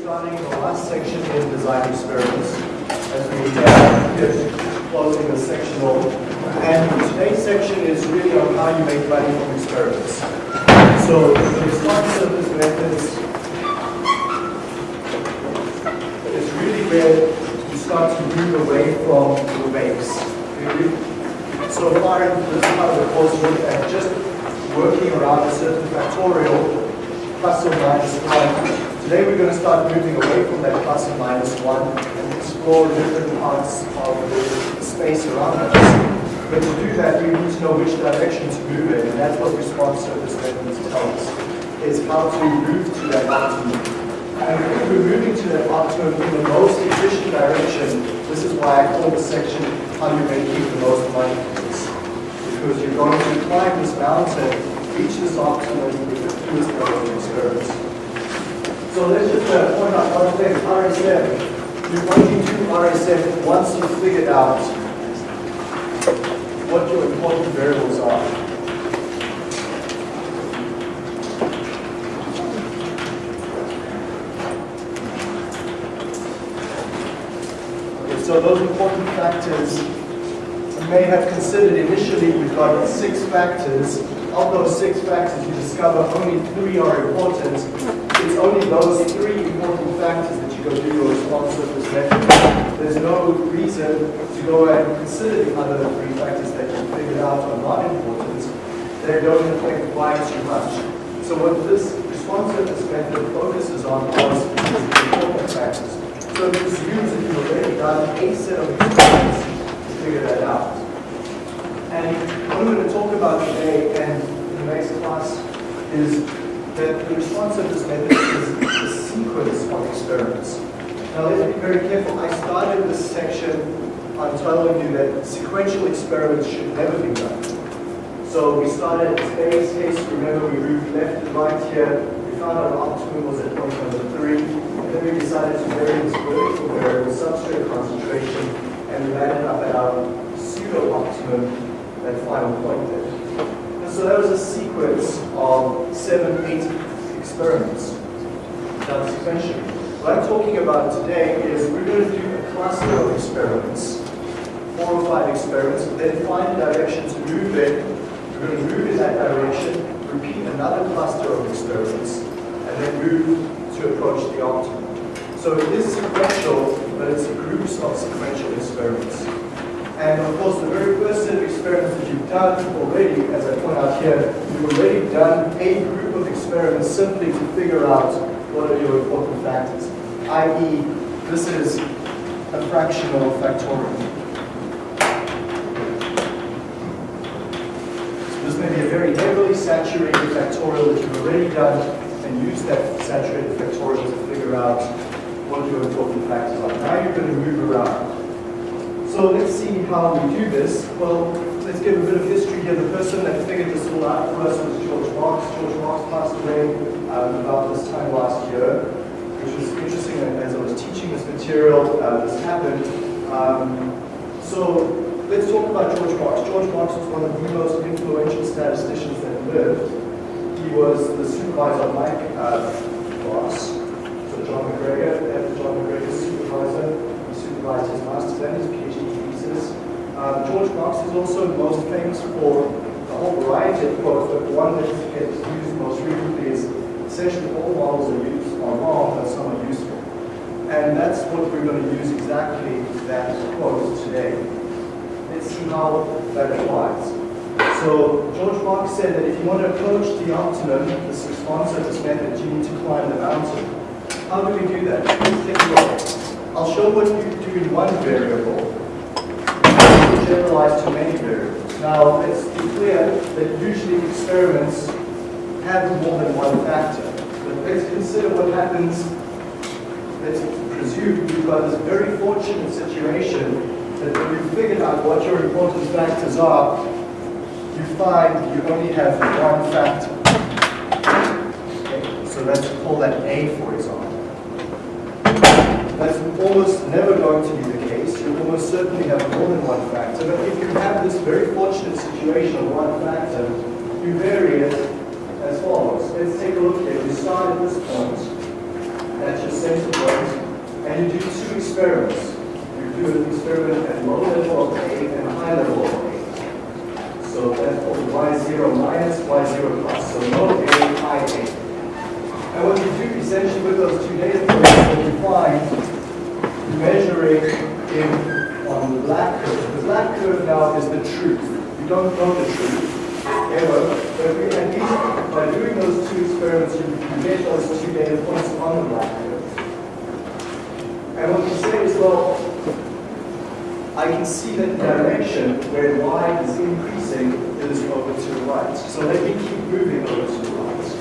starting the last section in design experiments as we uh, get closing the section off. And today's section is really on how you make money from experiments. So the response surface methods is really where you start to move away from the base. So far in this part of the course, looked at just working around a certain factorial plus or minus 1 Today we're going to start moving away from that plus and minus 1 and explore different parts of the space around us. But to do that, we need to know which direction to move in, and that's what response surface methods tell us, is how to move to that optimum. And if we're moving to that optimum in the most efficient direction, this is why I call this section how you make the most money Because you're going to climb this mountain, reach this optimum with the fewest number of experiments. So let's just uh, point out one thing, RSM. You only do RSM once you've figured out what your important variables are. So those important factors may have considered initially, we've got six factors. Of those six factors, you discover only three are important it's only those three important factors that you go do your response surface method. There's no reason to go and consider the other three factors that you figured out are not important. They don't affect y too much. So what this response surface method focuses on is important factors. So it assumes that you've already done a set of experiments to figure that out. And what I'm going to talk about today and in the next class is that the response of this method is a sequence of experiments. Now let's be very careful. I started this section on telling you that sequential experiments should never be done. So we started at base case. Remember, we moved left and right here. We found our optimum was at point number three. And then we decided to vary this vertical variable substrate concentration. And we landed up at our pseudo-optimum, that final point there And so that was a sequence of seven, eight experiments done sequentially. What I'm talking about today is we're going to do a cluster of experiments, four or five experiments, then find a direction to move in. We're going to move in that direction, repeat another cluster of experiments, and then move to approach the optimum. So it is sequential, but it's groups of sequential experiments. And of course, the very first set of experiments that you've done already, as I point out here, you've already done a group of experiments simply to figure out what are your important factors, i.e., this is a fractional factorial. This may be a very heavily saturated factorial that you've already done and used that saturated factorial to figure out what your important factors are. Now you're going to move around. So let's see how we do this. Well, let's give a bit of history here. The person that figured this all out for us was George Box. George Box passed away um, about this time last year, which was interesting as I was teaching this material, uh, this happened. Um, so let's talk about George Box. George Box was one of the most influential statisticians that lived. He was the supervisor of Mike uh, Ross, so John MacGregor, after John MacGregor's supervisor. He supervised his master's and his Um, George Box is also most famous for a whole variety of quotes, but one that gets used most frequently is essentially all models are used are wrong, but some are useful. And that's what we're going to use exactly that quote today. Let's see how that applies. So George Box said that if you want to approach the optimum, this response this method, you need to climb the mountain. How do we do that? Let's take a look. I'll show what you do in one variable, generalize to many variables. Now, let's be clear that usually experiments have more than one factor. But let's consider what happens, let's presume you've got this very fortunate situation that when you've figured out what your important factors are, you find you only have one factor. Okay, so let's call that A, for example. That's almost never going to be the case. You almost certainly have more than one factor. But if you have this very fortunate situation of one factor, you vary it as follows. Let's take a look here. We start at this point, that's your center point, and you do two experiments. You do an experiment at low level of A and high level of A. So that's called Y0 minus, Y0 plus. So low A, high A. And what you do essentially with those two data points, what you find, you measure in, on the black curve. The black curve now is the truth. You don't know the truth, ever, but we, at least by doing those two experiments, you, get those two data points on the black curve. And what you say is, well, I can see that the direction where y is increasing is over to the right. So let me keep moving over to the right.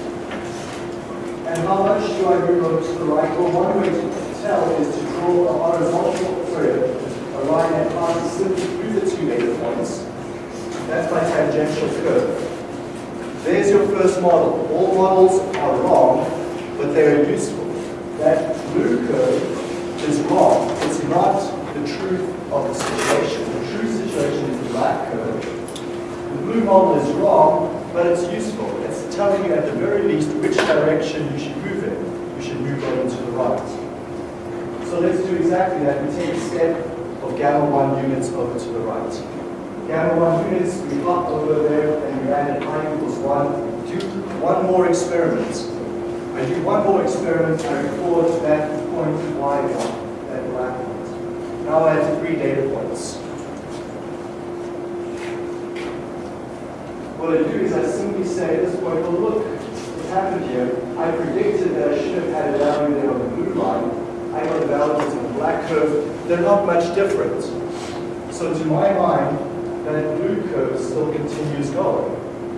And how much do I move over to the right? Well, one way to tell is to draw a horizontal, sorry, line that passes simply through the two data points. That's my tangential curve. There's your first model. All models are wrong, but they're useful. That blue curve is wrong. It's not the truth of the situation. The true situation is the black curve. The blue model is wrong, but it's useful. It's telling you at the very least which direction you should move in. You should move over to the right. So let's do exactly that. We take a step gamma 1 units over to the right. Gamma 1 units, we hop over there and we add i equals 1. Do one more experiment. I do one more experiment, I record that point y1, that black point. Now I have three data points. What I do is I simply say at this point, well look, what happened here, I predicted that I should have had a value there on the blue line. I got the value black curve. They're not much different. So to my mind, that blue curve still continues going.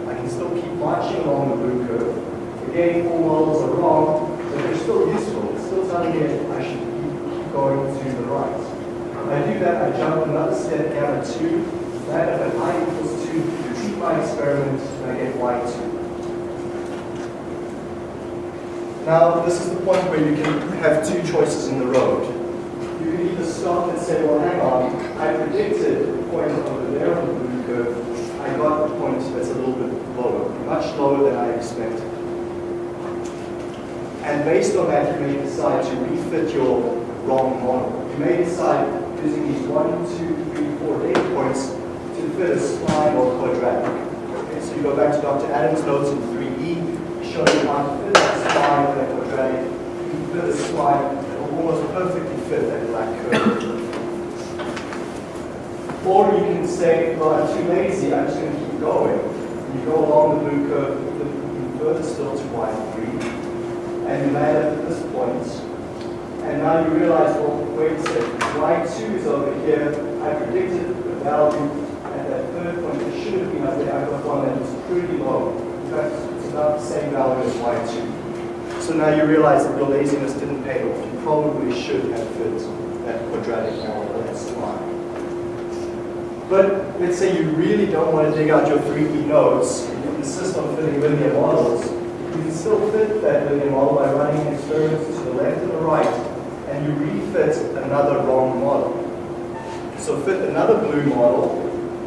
I can still keep marching along the blue curve. Again, all models are wrong, but they're still useful. It's still telling me I should keep going to the right. When I do that, I jump another step gamma 2. That at i equals 2, repeat my experiment, and I get y2. Now, this is the point where you can have two choices in the road. You can either stop and say, well, hang on, I predicted the point over there on the curve. I got the point that's a little bit lower, much lower than I expected. And based on that, you may decide to refit your wrong model. You may decide using these one, two, three, four data points to fit a spline or quadratic. Okay, so you go back to Dr. Adams' notes in 3E, showing you how to fit that spline and that quadratic. You can fit a spline that will almost perfectly that black curve. Or you can say, well, I'm too lazy, I'm just going to keep going. You go along the blue curve, looking further still to y3, and you land at this point. And now you realize, well, wait a second, y2 is over here. I predicted the value at that third point. It should have been up there. I got one that was pretty low. In fact, it's about the same value as y2. So now you realize that your laziness didn't pay off. You probably should have fit that quadratic now or that. But let's say you really don't want to dig out your 3D nodes, you insist on fitting linear models, you can still fit that linear model by running experiments to the left and the right, and you refit another wrong model. So fit another blue model,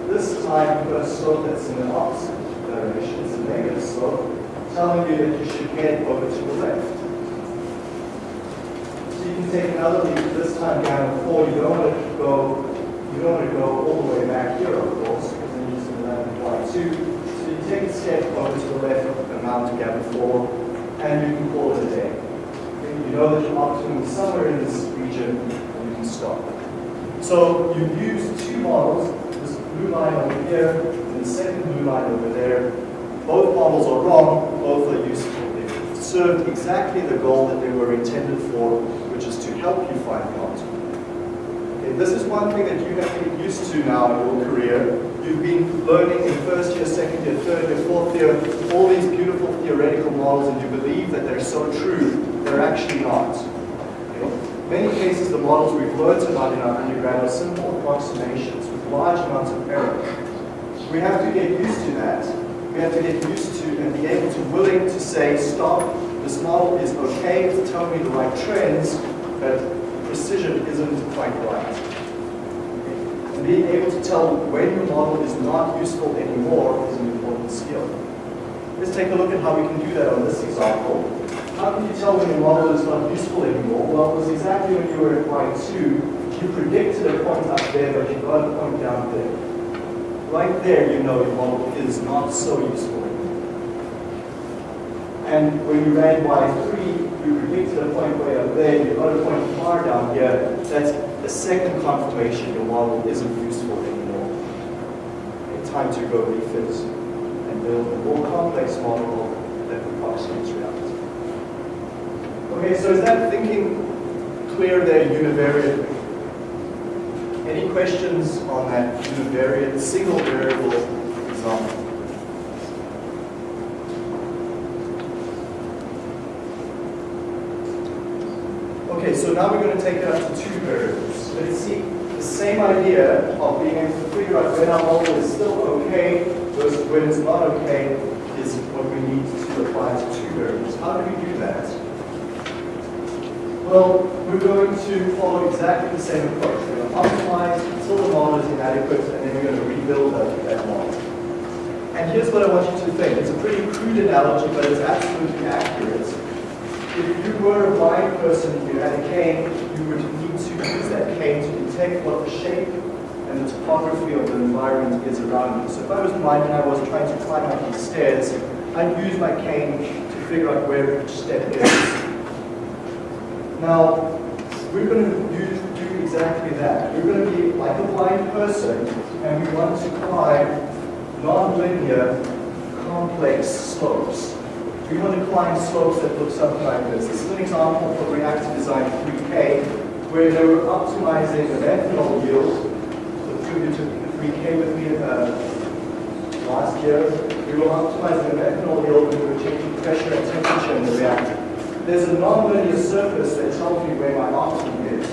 this time you put a slope that's in the opposite direction, it's a negative slope, telling you that you should head over to the left. So you can take another leap, this time down 4, you don't want to go you don't want to go all the way back here, of course, because then you're using the y2. So you take a step over to the left, amount to gamma 4, and you can call it a day. You know that your optimum is somewhere in this region, and you can stop. So you use two models, this blue line over here, and the second blue line over there. Both models are wrong, both are useful. They served exactly the goal that they were intended for, which is to help you find the optimum. This is one thing that you have to get used to now in your career. You've been learning in first year, second year, third year, fourth year, all these beautiful theoretical models and you believe that they're so true. They're actually not. Know, many cases the models we've learned about in our undergrad are simple approximations with large amounts of error. We have to get used to that. We have to get used to and be able to willing to say, stop, this model is okay, it's telling me the right trends, but precision isn't quite right. And being able to tell when your model is not useful anymore is an important skill. Let's take a look at how we can do that on this example. How can you tell when your model is not useful anymore? Well, it was exactly when you were at line 2, you predicted a point up there, but you got a point down there. Right there, you know your model is not so useful. And when you ran y3, you predicted a point way up there, you got a point far down here. That's a second confirmation your model isn't useful anymore. It's time to go refit and build a more complex model that approximates reality. Okay, so is that thinking clear there, univariate? Any questions on that univariate single variable example? Okay, so now we're going to take it up to two variables. Let's see the same idea of being able to figure out when our model is still okay versus when it's not okay is what we need to apply to two variables. How do we do that? Well, we're going to follow exactly the same approach. We're going to optimize until the model is inadequate, and then we're going to rebuild that, that model. And here's what I want you to think. It's a pretty crude analogy, but it's absolutely accurate. If you were a blind person and you had a cane, you would need to use that cane to detect what the shape and the topography of the environment is around you. So if I was blind and I was trying to climb up these stairs, I'd use my cane to figure out where each step is. Now, we're going to do, do exactly that. We're going to be like a blind person, and we want to climb non-linear, complex slopes. We want to climb slopes that look something like this. This is an example from Reactor Design 3K, where they were optimizing the methanol yield. So you took the 3K with me uh, last year. We were optimizing the methanol yield we were changing pressure and temperature in the reactor. There's a nonlinear surface that tells me where my optimum is.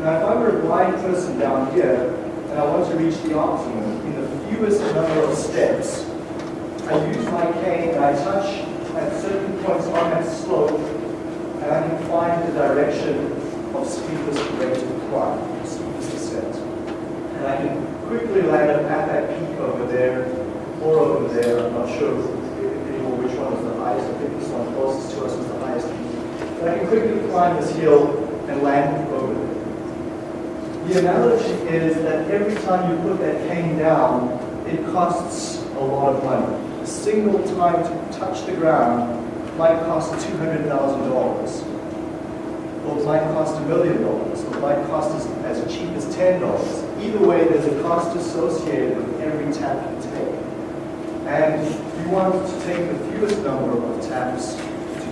Now, if I were a blind person down here, and I want to reach the optimum in the fewest number of steps, I use my cane and I touch at certain points on that slope, and I can find the direction of steepest rate of climb, steepest descent. And I can quickly land up at that peak over there, or over there, I'm not sure anymore which one is the highest, I think this one closest to us But I can quickly climb this hill and land over there. The analogy is that every time you put that cane down, it costs a lot of money. A single time to touch the ground might cost $200,000, or it might cost a million dollars, or it might cost as, as cheap as $10. Either way, there's a cost associated with every tap you take. And you want to take the fewest number of taps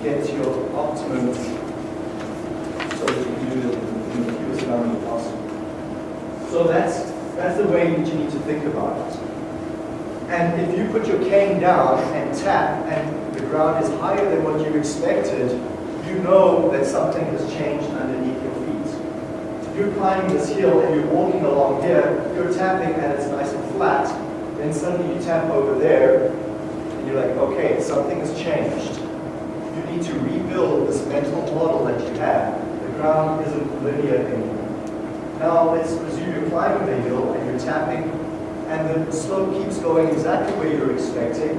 get your optimum so that you can do it in the fewest number possible. So that's, that's the way that you need to think about it. And if you put your cane down and tap and the ground is higher than what you expected, you know that something has changed underneath your feet. If you're climbing this hill and you're walking along here, you're tapping and it's nice and flat. Then suddenly you tap over there and you're like, okay, something has changed. Need to rebuild this mental model that you have. The ground isn't linear anymore. Now let's presume you're climbing the hill and you're tapping and the slope keeps going exactly where you're expecting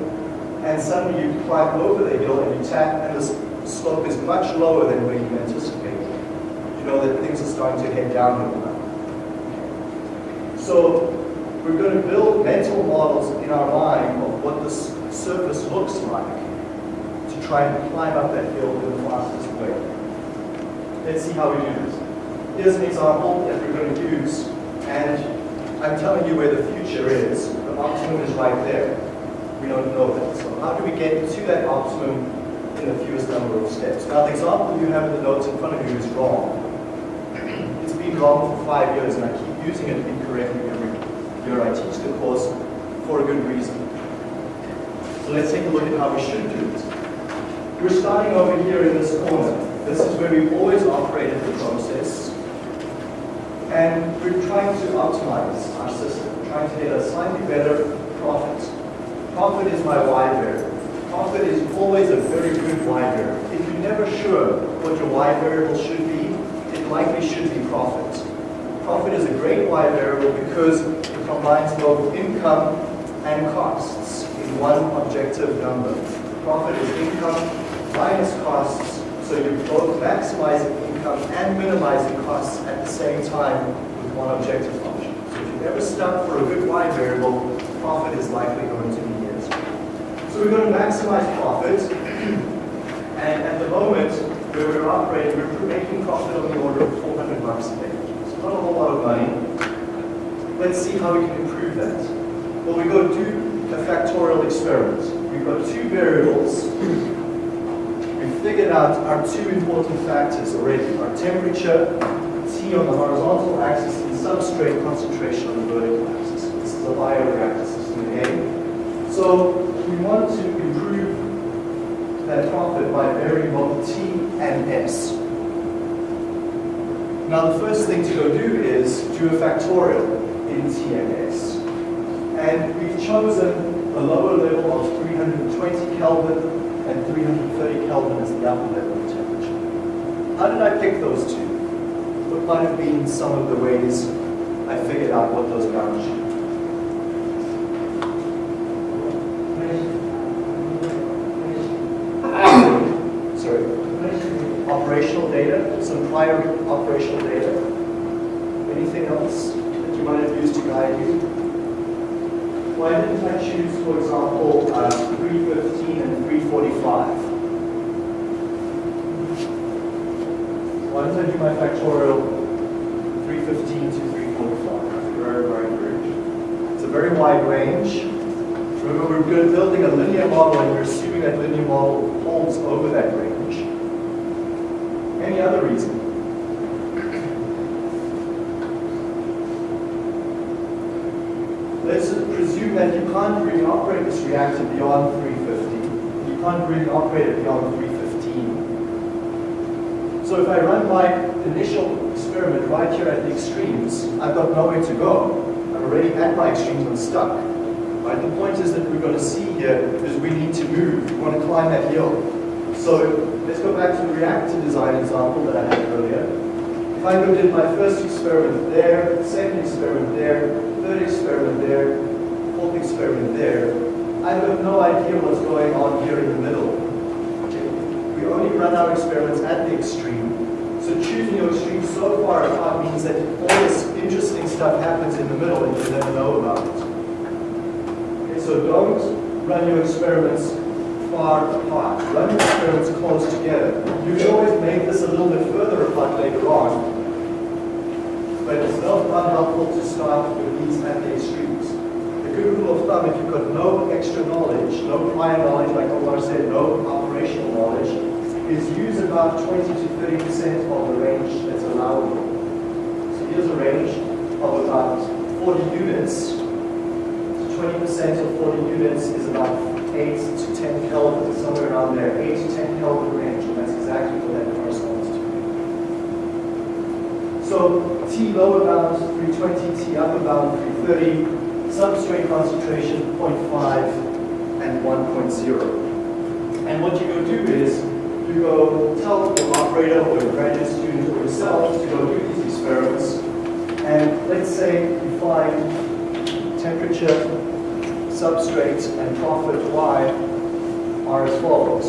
and suddenly you climb over the hill and you tap and the slope is much lower than where you anticipated. You know that things are starting to head downhill now. So we're going to build mental models in our mind of what this surface looks like try and climb up that hill in the fastest way. Let's see how we do this. Here's an example that we're going to use, and I'm telling you where the future is. The optimum is right there. We don't know that. So how do we get to that optimum in the fewest number of steps? Now, the example you have in the notes in front of you is wrong. It's been wrong for five years, and I keep using it incorrectly every year I teach the course for a good reason. So let's take a look at how we should do it. We're starting over here in this corner. This is where we've always operated the process. And we're trying to optimize our system, trying to get a slightly better profit. Profit is my Y variable. Profit is always a very good Y variable. If you're never sure what your Y variable should be, it likely should be profit. Profit is a great Y variable because it combines both income and costs in one objective number. Profit is income minus costs, so you're both maximizing income and minimizing costs at the same time with one objective function. So if you've ever stuck for a good y variable, profit is likely going to be yes. So we're going to maximize profit. And at the moment, where we're operating, we're making profit on the order of 400 bucks a day. So not a whole lot of money. Let's see how we can improve that. Well, we go do a factorial experiment. We've got two variables. Figured out our two important factors already. Our temperature, T on the horizontal axis, and substrate concentration on the vertical axis. This is a bioreactor system A. So we want to improve that profit by varying both T and S. Now the first thing to go do is do a factorial in T and S. And we've chosen a lower level of 320 Kelvin and 330 Kelvin is the upper level of temperature. How did I pick those two? What might have been some of the ways I figured out what those bounds should be? Sorry. Operational data, some prior operational data. Anything else that you might have used to guide you? Why didn't I choose, for example, uh, 315 and 345? Why didn't I do my factorial 315 to 345? Very, very range. It's a very wide range. Remember, we're building a linear model and we're assuming that linear model holds over that range. Any other reason? Let's presume that you can't really operate this reactor beyond 350. You can't really operate it beyond 315. So if I run my initial experiment right here at the extremes, I've got nowhere to go. I'm already at my extremes, I'm stuck. Right? The point is that we're going to see here is we need to move. We want to climb that hill. So let's go back to the reactor design example that I had earlier. If I go did my first experiment there, second experiment there, third experiment there, fourth experiment there, I've no idea what's going on here in the middle. We only run our experiments at the extreme. So choosing your extreme so far apart means that all this interesting stuff happens in the middle and you never know about it. Okay, so don't run your experiments far apart. Run your experiments close together. You can always make this a little bit further apart later on, but it's not unhelpful to start with these at the extremes. Good rule of thumb, if you've got no extra knowledge, no prior knowledge, like Omar said, no operational knowledge, is use about 20 to 30% of the range that's allowable. So here's a range of about 40 units. So 20% of 40 units is about 8 to 10 Kelvin, somewhere around there, 8 to 10 Kelvin range, and that's exactly what that corresponds to. So T lower bound 320, T upper bound 330, substrate concentration 0.5 and 1.0. And what you go do is, you go tell your operator or your graduate student or yourself to go do these experiments, and let's say you find temperature substrates and profit Y are as follows.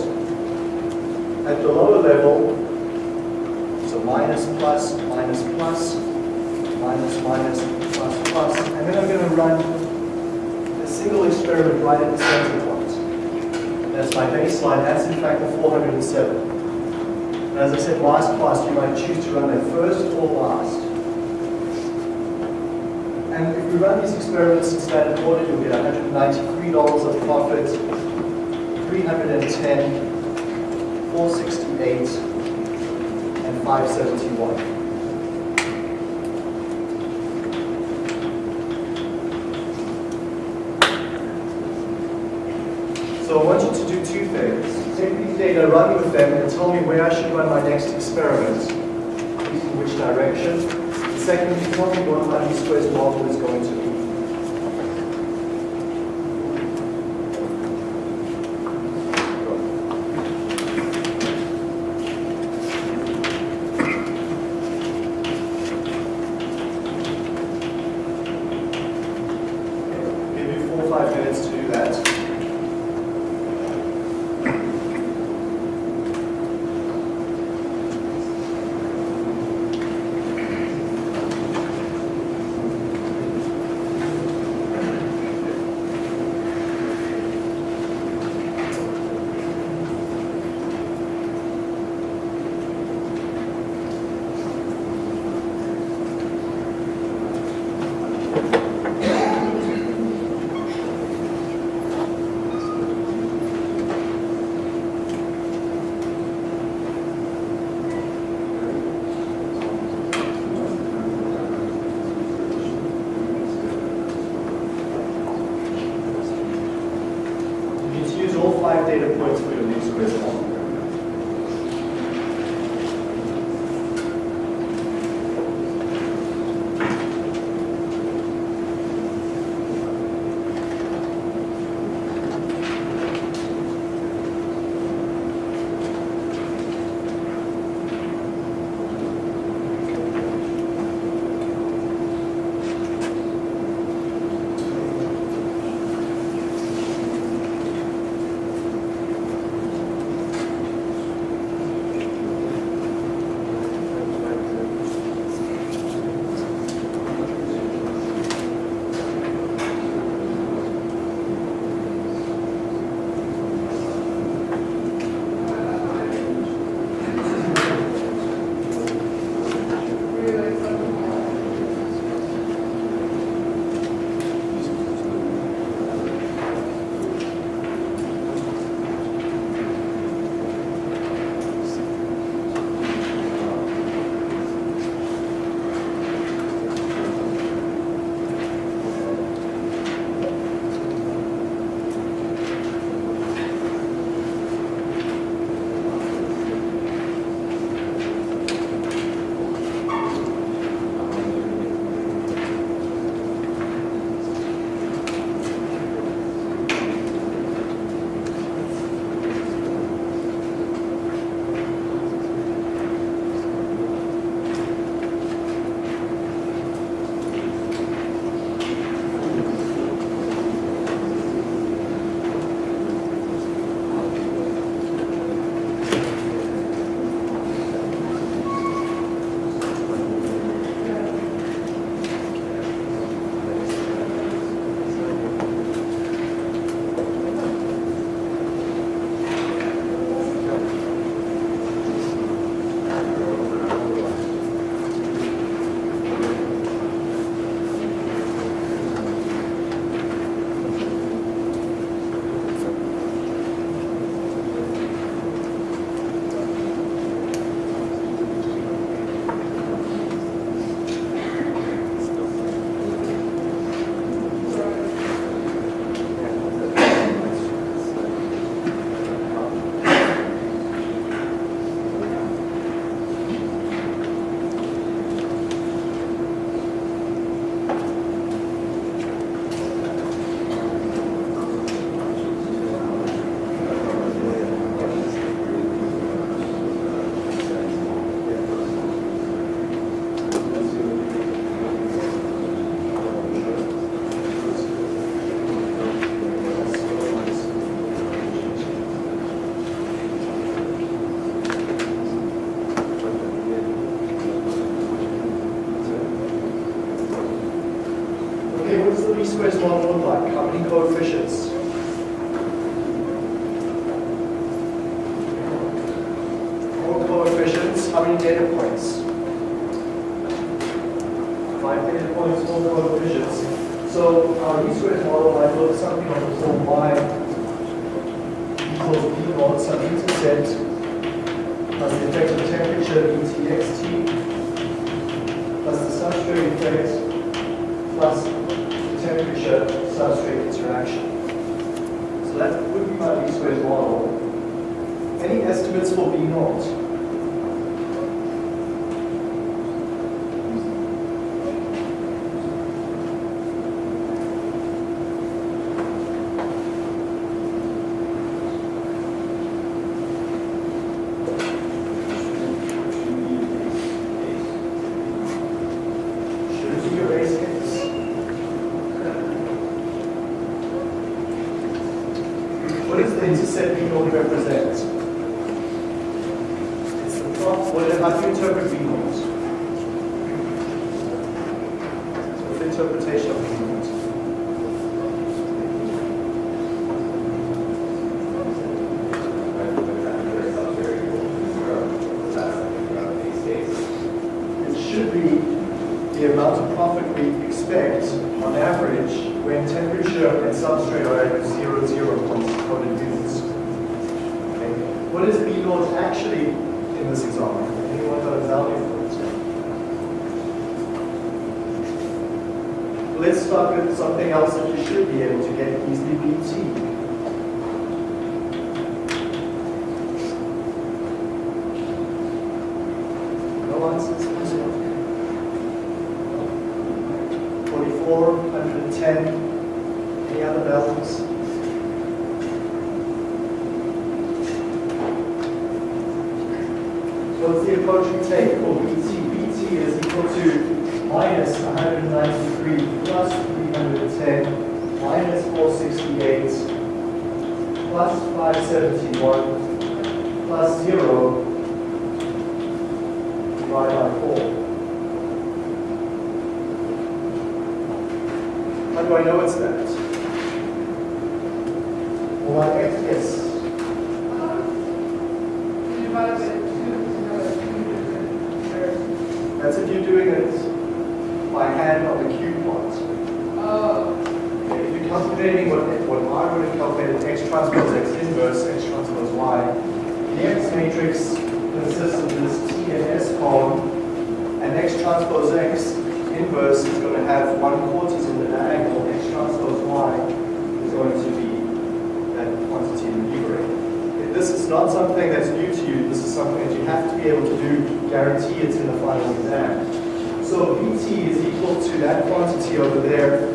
At the lower level, so minus, plus, minus, plus, minus, minus, plus, plus, and then I'm going to run single experiment right at the center point. That's my baseline, that's in fact the 407. And as I said last class, you might choose to run that first or last. And if we run these experiments in standard order, you'll get $193 of profit, 310, 468, and 571. To do two things. Take these data, run with them, and tell me where I should run my next experiment, in which direction. Secondly, tell me what my least squares model is going to be. five data points for your news quiz. Squares model look like? How many coefficients? Four coefficients, how many data points? Five data points, four coefficients. So our least squares model might look something on the y equals b naught some intercept plus the effect of temperature dtxt plus the substrate effect plus the temperature substrate interaction. So that would be my least squares model. Any estimates for B naught? Should it be your base case? What does the intercept B naught represent? It's the plot, what, how do you interpret B naught? What's the interpretation of B naught? It should be the amount of profit we expect on average when temperature and substrate are at zero zero points coded units. Okay. What is B naught actually in this example? Anyone got a value for it? Let's start with something else that you should be able to get easily BT. No answers? 44, 110, any other values? What's the approach we take for BT? BT is equal to minus 193 plus 310 minus 468 plus 571 plus 0 divided by 4. How do I know it's that? Well, I guess, yes. That's if you're doing it by hand on the cube plot. Okay, If you're calculating what, what Would have calculated x transpose x inverse, x transpose y, the x matrix consists of this T and S column, and x transpose x inverse is going to have one quarters in the diagonal, x transpose y is going to be that quantity in the numerator. This is not something that's new to you, this is something that you have to be able to do, guarantee it's in the final exam. So Vt is equal to that quantity over there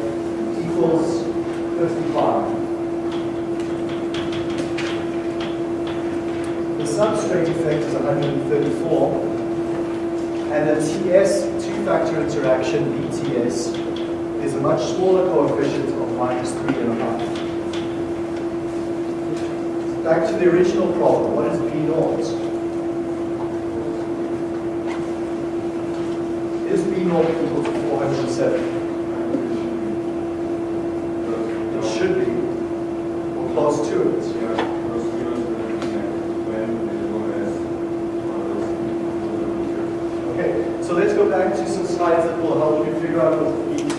equals 55. The substrate effect is 134. And the TS two-factor interaction, BTS, is a much smaller coefficient of minus three and a half. Back to the original problem, what is B naught? Is B naught equal to 407? It should be, or close to it. Okay, so let's go back to some slides that will help you figure out what the BT,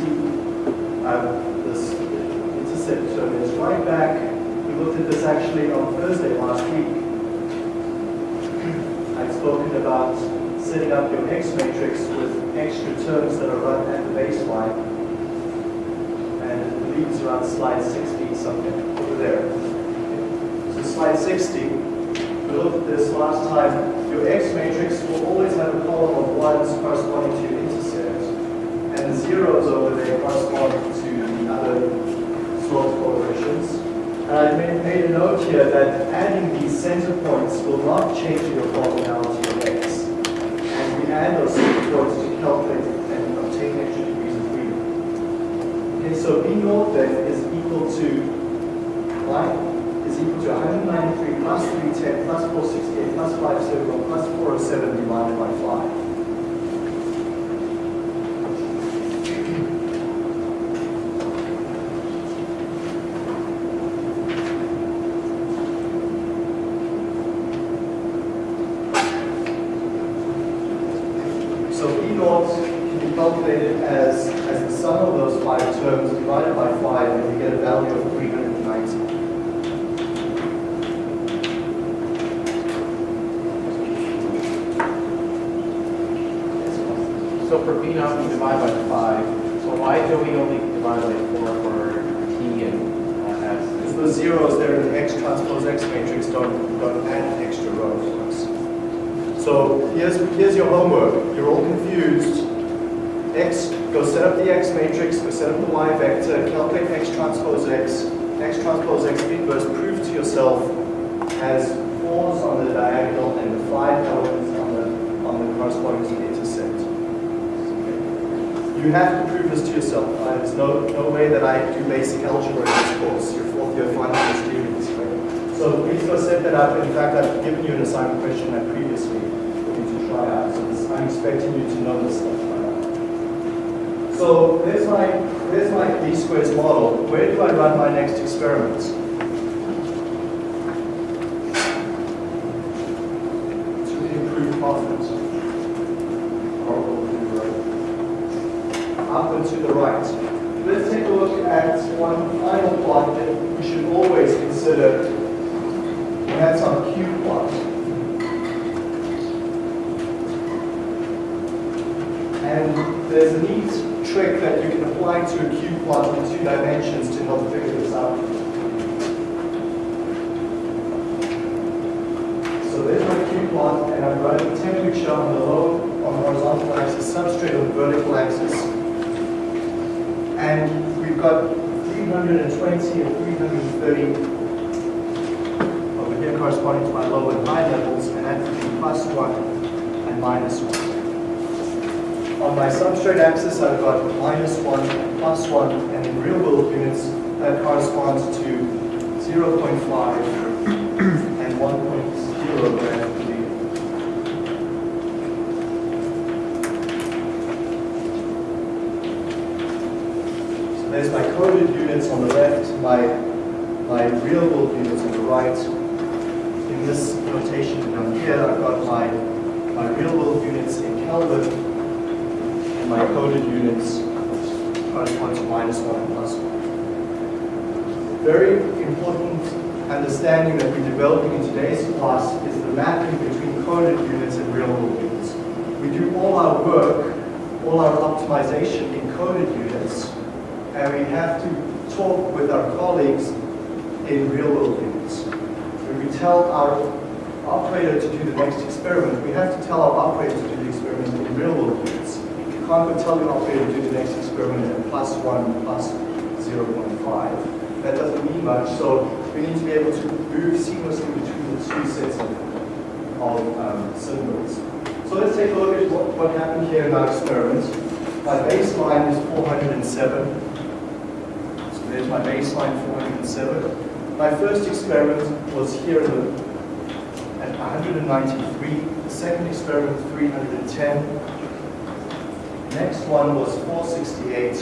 um, this intercept term is. Right back, we looked at this actually on Thursday last week. I'd spoken about setting up your X matrix with extra terms that are run at the baseline. And I believe it's around slide 60 something over there. So slide 60, we looked at this last time. Your X matrix will always have a column of ones corresponding to your intercept, and the zeros over there correspond to the other slope correlations. And I made, made a note here that adding these center points will not change your cardinality of X. And we add those center points to calculate and obtain extra degrees of freedom. Okay, so B naught then is equal to, right? is equal to 193 plus 310 plus 468 plus 571 plus 407 divided by 5. So E naught can be calculated as, as the sum of those five terms divided by five, and you get a value of 390. B naught, we by five. So why do we only divide by four for T and uh, S? Because the zeros there in the X transpose X matrix don't, don't add extra rows. So here's, here's your homework. You're all confused. X, go set up the X matrix, go set up the Y vector, calculate X transpose X, X transpose X inverse, prove to yourself has fours on the diagonal and the five elements on the, on the corresponding intersect. You have to prove this to yourself. Uh, there's no, no way that I do basic algebra in this course. Your fourth year final is doing this way. So please go set that up. In fact, I've given you an assignment question that previously for you to try out. So this, I'm expecting you to know this stuff by now. So there's my, there's my least squares model. Where do I run my next experiment? To the improved profit. Horrible to the right. Up and to the right. Let's take a look at one final plot that we should always consider, and that's our cube plot. And there's a neat trick that you can apply to a cube plot in two dimensions to help figure this out. So there's my cube plot, and I'm running temperature on the low, on the horizontal axis, substrate on the vertical axis. And we've got 320 and 330 over here corresponding to my low and high levels, and that's plus 1 and minus 1. On my substrate axis, I've got minus 1 and plus 1, and in real world units, that corresponds to 0.5 and 1.0 gram per liter. So there's my coded units on the left, my, my real world units on the right. In this notation down here, I've got my, my real world units in Kelvin, and my coded units correspond to minus one and plus one. Very important understanding that we're developing in today's class is the mapping between coded units and real world units. We do all our work, all our optimization in coded units, and we have to talk with our colleagues in real world units. When we tell our operator to do the next experiment, we have to tell our operator to do the experiment in real world units. You can't go tell your operator to do the next experiment at plus one, plus 0.5. That doesn't mean much, so we need to be able to move seamlessly between the two sets of, of um, symbols. So let's take a look at what, what happened here in our experiment. My baseline is 407. There's my baseline 407. My first experiment was here at 193. The second experiment 310. Next one was 468.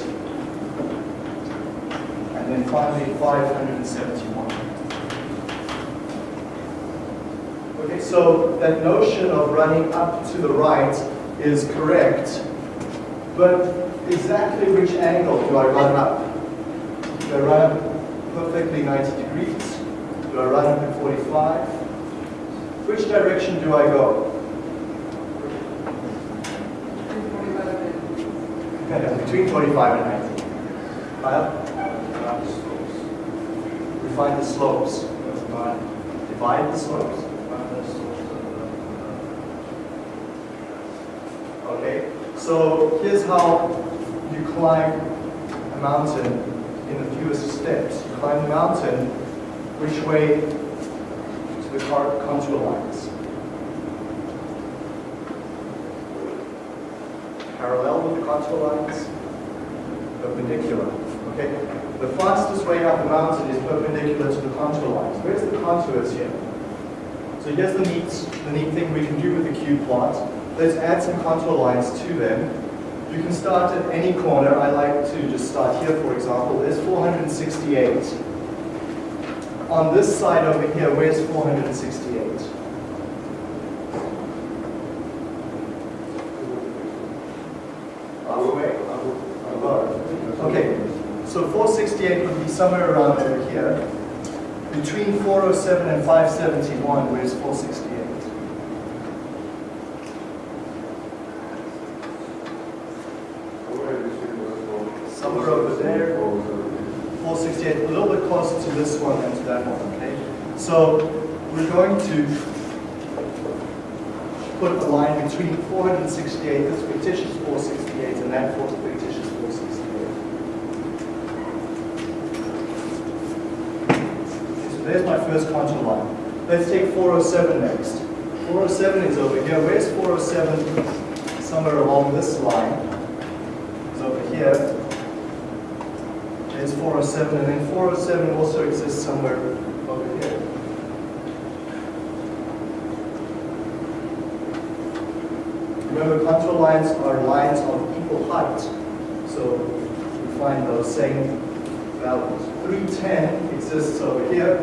And then finally 571. Okay, so that notion of running up to the right is correct, but exactly which angle do I run up? I run up perfectly 90 degrees? Do I run up at 45? Which direction do I go? Between 25 and 90. Kyle? We find the slopes. Divide the slopes. Okay, so here's how you climb a mountain in the fewest steps. You climb the mountain, which way to the contour lines? Parallel with the contour lines? Perpendicular. Okay, the fastest way up the mountain is perpendicular to the contour lines. Where's the contours here? So here's the neat, the neat thing we can do with the cube plot. Let's add some contour lines to them. You can start at any corner. I like to just start here, for example. There's 468. On this side over here, where's 468? halfway, above. Okay, so 468 would be somewhere around over here. Between 407 and 571, where's 468? Somewhere over there. 468, a little bit closer to this one than to that one, okay? So we're going to put a line between 468, this fictitious 468, and that fictitious 468. So there's my first contour line. Let's take 407 next. 407 is over here. Where's 407? Somewhere along this line. It's over here. There's 407, and then 407 also exists somewhere over here. Remember, contour lines are lines of equal height, so we find those same values. 310 exists over here.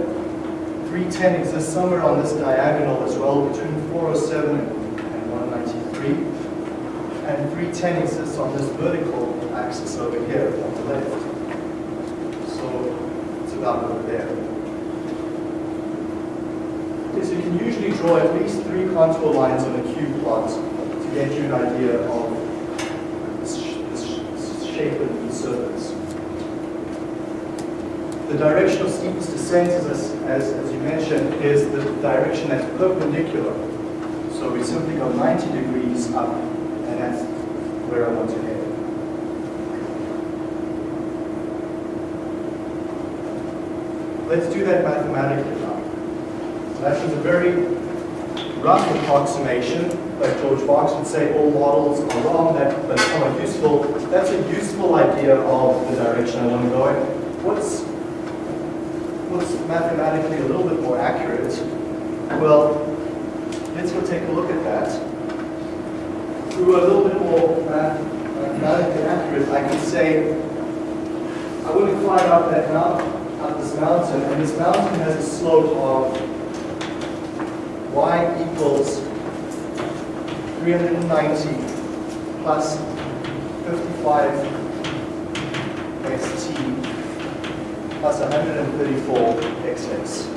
310 exists somewhere on this diagonal as well, between 407 and 193. And 310 exists on this vertical axis over here on the left. About over you can usually draw at least three contour lines on a cube plot to get you an idea of sh- shape of the surface. The direction of steepest descent, as, as, as you mentioned, is the direction that's perpendicular. So we simply go 90 degrees up, and that's where I want to head. Let's do that mathematically now. So that was a very rough approximation, like George Box would say, all models are wrong, that, but somewhat useful. That's a useful idea of the direction I want to go in. What's, what's mathematically a little bit more accurate? Well, let's go take a look at that. Were a little bit more math- mathematically accurate, I can say, I to climb up that up mountain, and this mountain has a slope of y equals 390 plus 55 st plus 134 xs.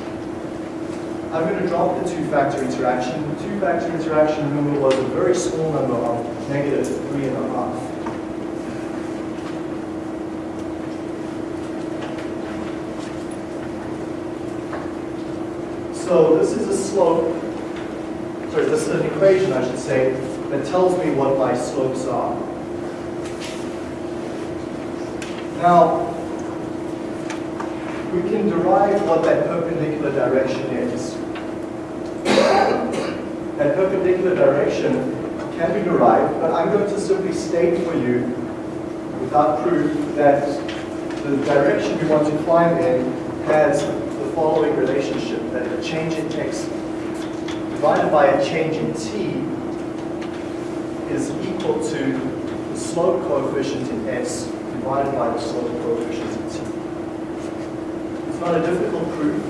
I'm going to drop the two-factor interaction. The two-factor interaction, remember, was a very small number of negative three and a half. So this is a slope, sorry, this is an equation, I should say, that tells me what my slopes are. Now, we can derive what that perpendicular direction is. That perpendicular direction can be derived, but I'm going to simply state for you, without proof, that the direction we want to climb in has the following relationship, that a change in x divided by a change in t is equal to the slope coefficient in s divided by the slope coefficient in t. It's not a difficult proof.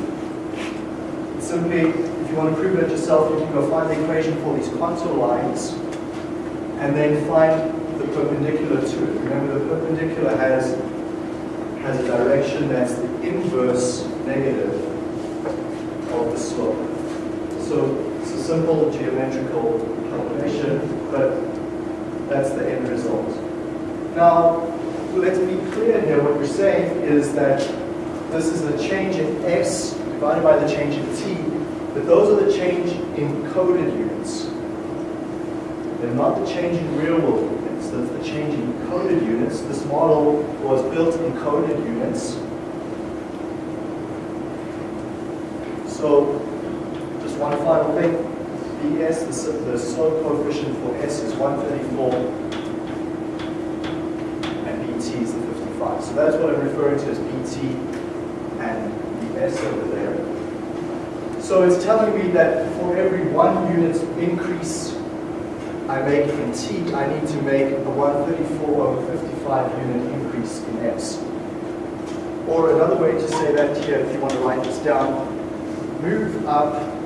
It's simply, if you want to prove it yourself, you can go find the equation for these contour lines and then find the perpendicular to it. Remember, the perpendicular has, has a direction that's the inverse negative of the slope. So it's a simple geometrical calculation, but that's the end result. Now, let's be clear here. What we're saying is that this is the change in s divided by the change in t, but those are the change in coded units. They're not the change in real world units, that's the change in coded units. This model was built in coded units. So, just one final thing. Bs, the, the slope coefficient for S is 134, and Bt is the 55. So that's what I'm referring to as Bt and the S over there. So it's telling me that for every one unit increase I make in T, I need to make a 134 over 55 unit increase in S. Or another way to say that here, if you want to write this down, move up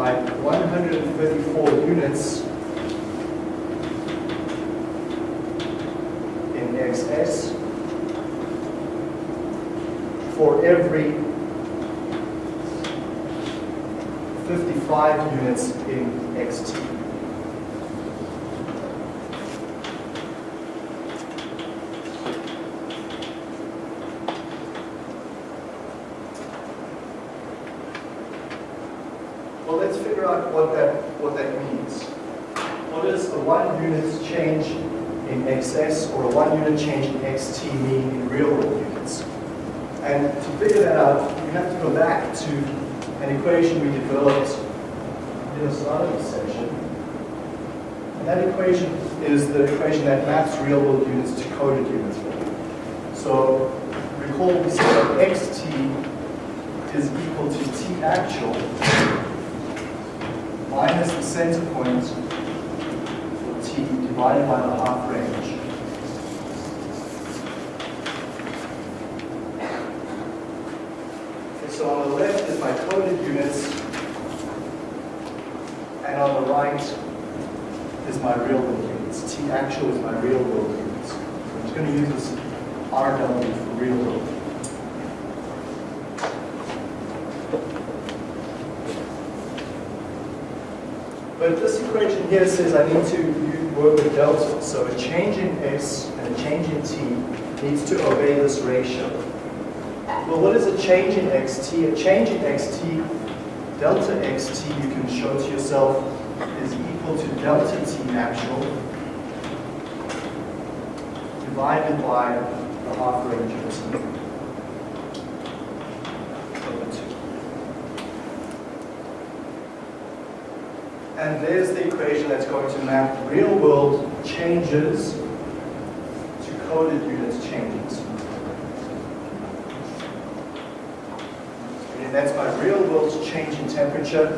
by 134 units in XS for every 55 units in XT. One unit change in xt mean in real world units? And to figure that out, we have to go back to an equation we developed in the the section. And that equation is the equation that maps real world units to coded units. So recall we said that xt is equal to t actual minus the center point for t divided by the half range. Okay, so on the left is my coded units, and on the right is my real world units. T actual is my real world units. So I'm just going to use this RW for real world. But this equation here says I need to work with delta. So a change in S and a change in T needs to obey this ratio. Well, what is a change in xt? A change in xt, delta xt, you can show to yourself, is equal to delta t actual divided by the half range of t. And there's the equation that's going to map real world changes to coded units changes. And that's my real world change in temperature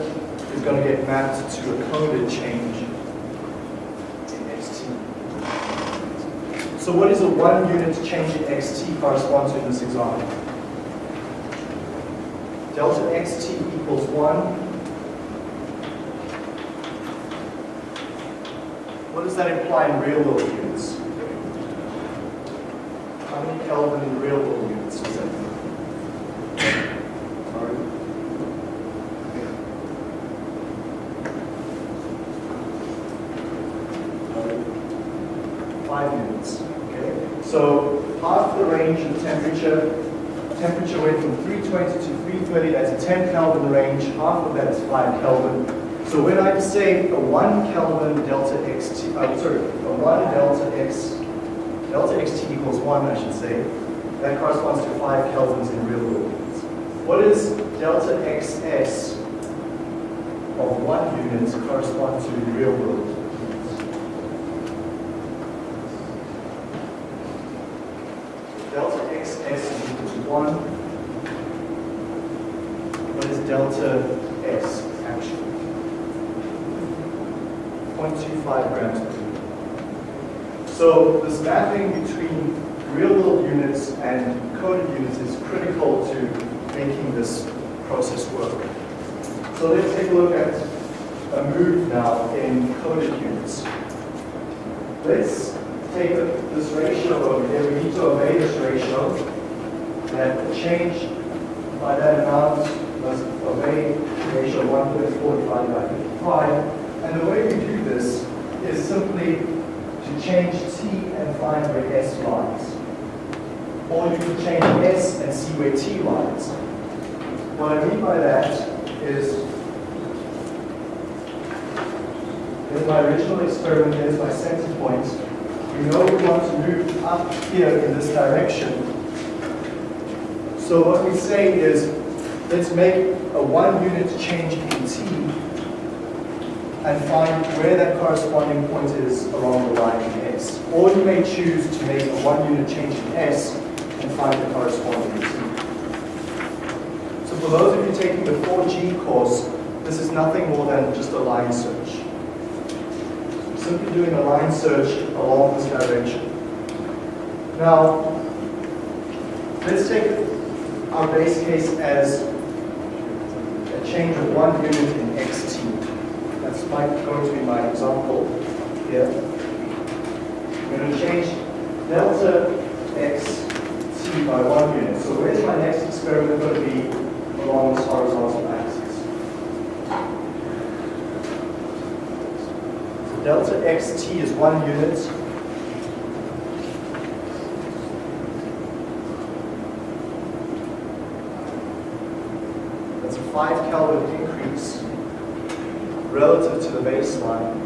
is going to get mapped to a coded change in xt. So what is a one unit change in xt correspond to in this example? Delta xt equals one. What does that imply in real world units? How many Kelvin in real world units is that? Sorry. Five units, okay? So half the range of temperature, temperature went from 320 to 330, that's a 10 Kelvin range, half of that is 5 Kelvin. So when I say a 1 Kelvin delta xt, I'm uh, sorry, a 1 delta x, delta xt equals 1, I should say, that corresponds to 5 kelvins in real world. What is delta xs of 1 unit correspond to in real world? Delta xs is equal to 1. Delta s actually? 0.25 grams per liter. So this mapping between real world units and coded units is critical to making this process work. So let's take a look at a move now in coded units. Let's take this ratio over here. We need to obey this ratio. That the change by that amount must obey ratio of 134 divided by 55. And the way we do this is simply to change t and find where s lies. Or you can change s and see where t lies. What I mean by that is, in my original experiment, there's my center point. We know we want to move up here in this direction. So what we say is, let's make a one unit change in t and find where that corresponding point is along the line in S. Or you may choose to make a one unit change in S and find the corresponding T. So for those of you taking the 4G course, this is nothing more than just a line search. Simply doing a line search along this direction. Now, let's take our base case as change of one unit in xt. That's going to be my example here. I'm going to change delta x t by one unit. So where's my next experiment going to be along this horizontal axis? So delta xt is one unit. 5 Kelvin increase relative to the baseline.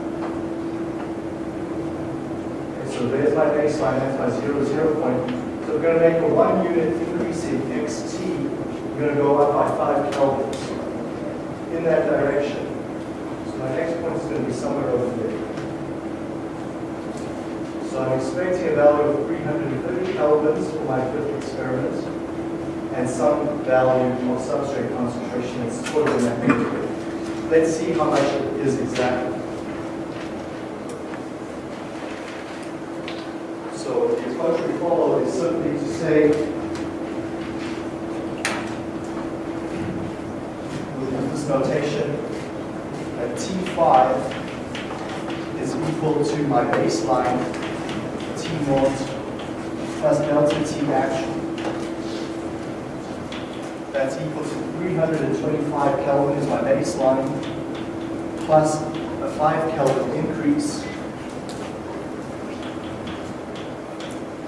Okay, so there's my baseline, that's my zero, zero point. So we're going to make a one unit increase in xt. We're going to go up by 5 kelvins in that direction. So my next point is going to be somewhere over there. So I'm expecting a value of 330 kelvins for my fifth experiment and some value of substrate concentration is of in that neighborhood. Let's see how much it is exactly. So the approach we follow is simply to say, we'll use this notation, that T5 is equal to my baseline T naught plus delta T actual. That's equal to 325 Kelvin is my baseline, plus a 5 Kelvin increase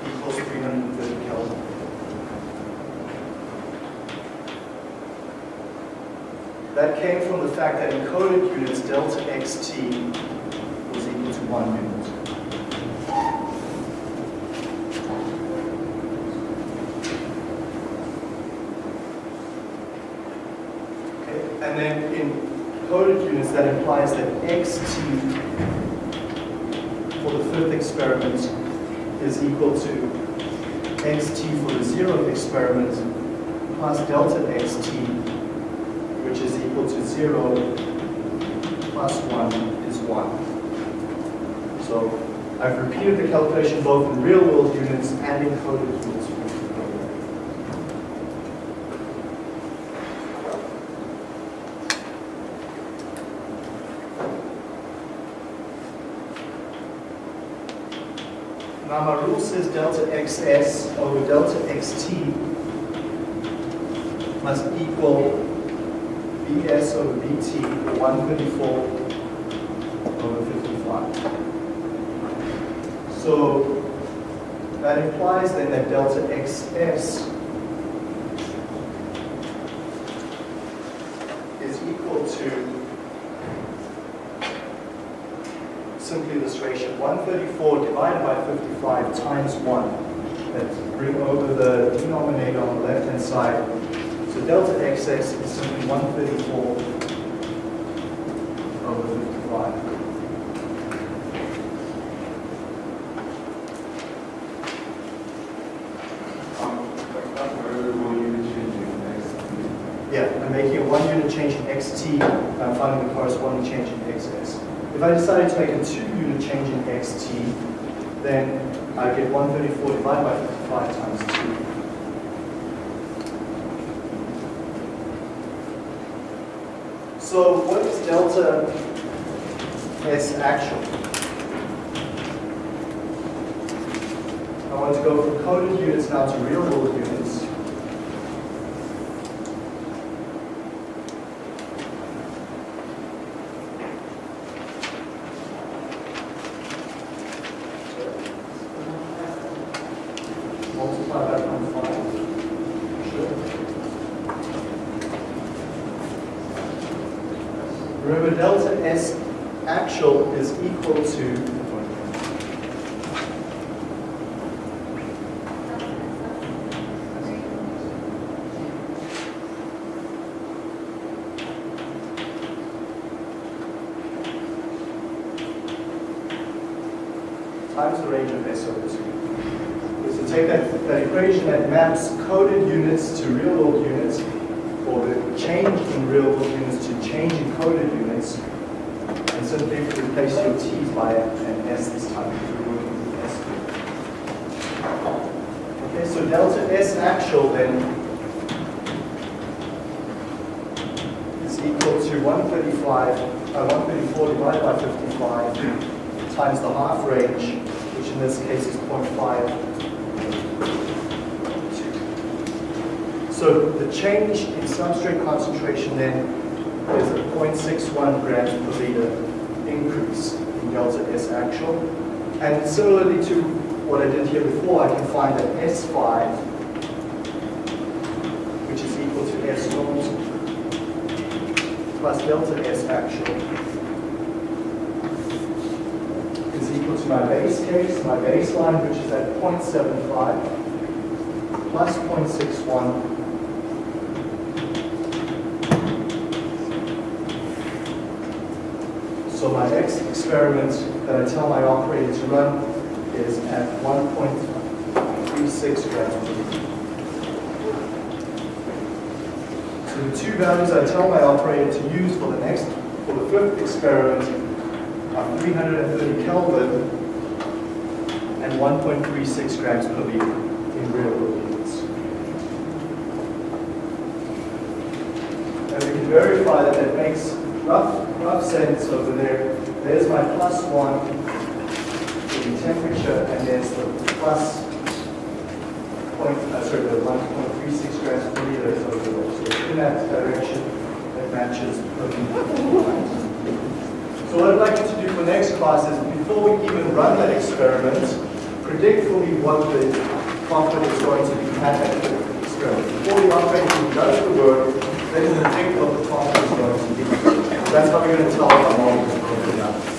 equals 330 Kelvin. That came from the fact that in coded units, delta xt was equal to 1 unit. Okay, And then in coded units, that implies that xt for the fifth experiment is equal to xt for the zeroth experiment plus delta xt, which is equal to 0 plus 1 is 1. So I've repeated the calculation both in real-world units and in coded units. Now says delta xs over delta xt must equal bs over bt, 134 over 55. So that implies then that delta xs is equal to simply this ratio, 134 divided by 55 times 1. Let's bring over the denominator on the left-hand side. So delta xs is simply 134 over 55. Yeah, I'm making a one unit change in xt, I'm finding the corresponding change in xs. If I decided to make a two unit change in xt, then I get 134 divided by 55 times 2. So what is delta S actual? I want to go from coded units now to real world units. multiply that times five. Sure. Remember, delta S actual is equal to times the range of S over 2. So take that, that equation that maps coded units to real world units, or the change in real world units to change in coded units, and simply replace your t's by an s this time. if you're working with S. Okay, so delta S actual then is equal to 135, uh, 134 divided by 55 times the half range, which in this case is 0.5 to So the change in substrate concentration then is a 0.61 grams per liter increase in delta S actual. And similarly to what I did here before, I can find that S5, which is equal to S naught plus delta S actual, is equal to my base case, my baseline, which is at 0.75 plus 0.61 So my next experiment that I tell my operator to run is at 1.36 grams per liter. So the two values I tell my operator to use for the next, for the fifth experiment are 330 Kelvin and 1.36 grams per liter in real world units. And we can verify that that makes rough, rough sense over there. There's my plus one in temperature, and there's the plus point, uh, sorry, the 1.36 grams per liter is over there. So in that direction, that matches. So what I'd like you to do for next class is, before we even run that experiment, predict for me what the profit is going to be experiment. Before the even does the work, then predict what the profit is going to be. That's how we're going to tell our model is broken down.